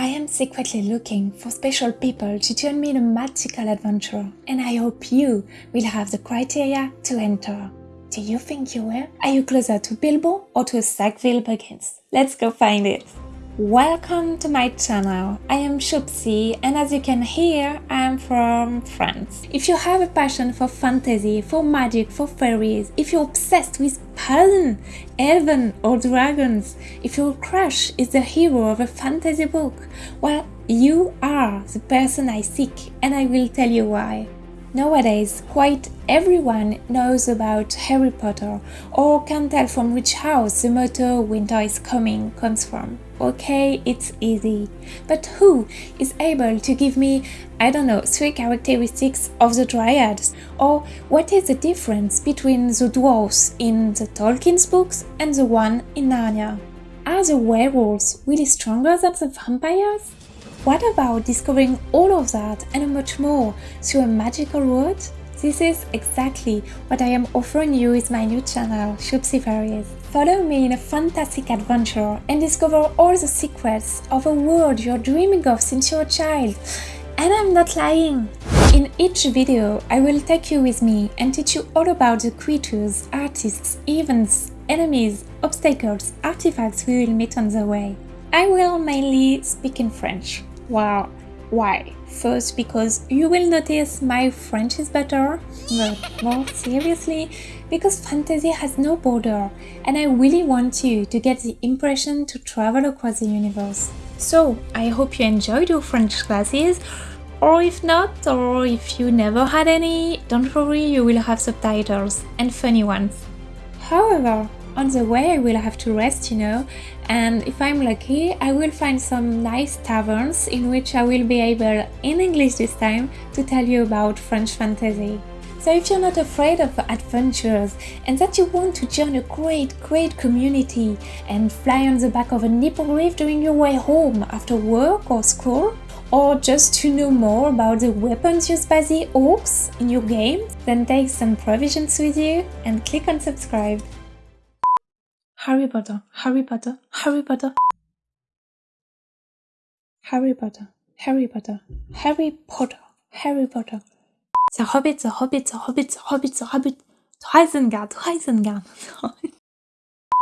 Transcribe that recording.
I am secretly looking for special people to join me in a magical adventure, and I hope you will have the criteria to enter. Do you think you will? Are you closer to Bilbo or to Sackville Baggins? Let's go find it! Welcome to my channel. I am Shopsy and as you can hear, I am from France. If you have a passion for fantasy, for magic, for fairies, if you're obsessed with Paladin, Elven or dragons, if your crush is the hero of a fantasy book, well, you are the person I seek and I will tell you why. Nowadays, quite everyone knows about Harry Potter or can tell from which house the motto winter is coming comes from. Okay, it's easy. But who is able to give me, I don't know, three characteristics of the Dryads? Or what is the difference between the dwarves in the Tolkien's books and the one in Narnia? Are the werewolves really stronger than the vampires? What about discovering all of that and much more through a magical route? This is exactly what I am offering you with my new channel, Shopsy Fairies. Follow me in a fantastic adventure and discover all the secrets of a world you're dreaming of since you're a child. And I'm not lying! In each video, I will take you with me and teach you all about the creatures, artists, events, enemies, obstacles, artifacts we will meet on the way. I will mainly speak in French. Wow, why? First, because you will notice my French is better, but more seriously, because fantasy has no border and I really want you to get the impression to travel across the universe. So, I hope you enjoyed your French classes, or if not, or if you never had any, don't worry, you will have subtitles, and funny ones. However, on the way I will have to rest, you know, and if I'm lucky, I will find some nice taverns in which I will be able, in English this time, to tell you about French fantasy. So if you're not afraid of adventures and that you want to join a great, great community and fly on the back of an hippogriff during your way home after work or school, or just to know more about the weapons used by the orcs in your game, then take some provisions with you and click on subscribe. Harry Potter, Harry Potter, Harry Potter. Harry Potter, Harry Potter, Harry Potter, Harry Potter. The Hobbit, the Hobbit, the Hobbit, the Hobbit, the Hobbit, to Isengard, to Isengard.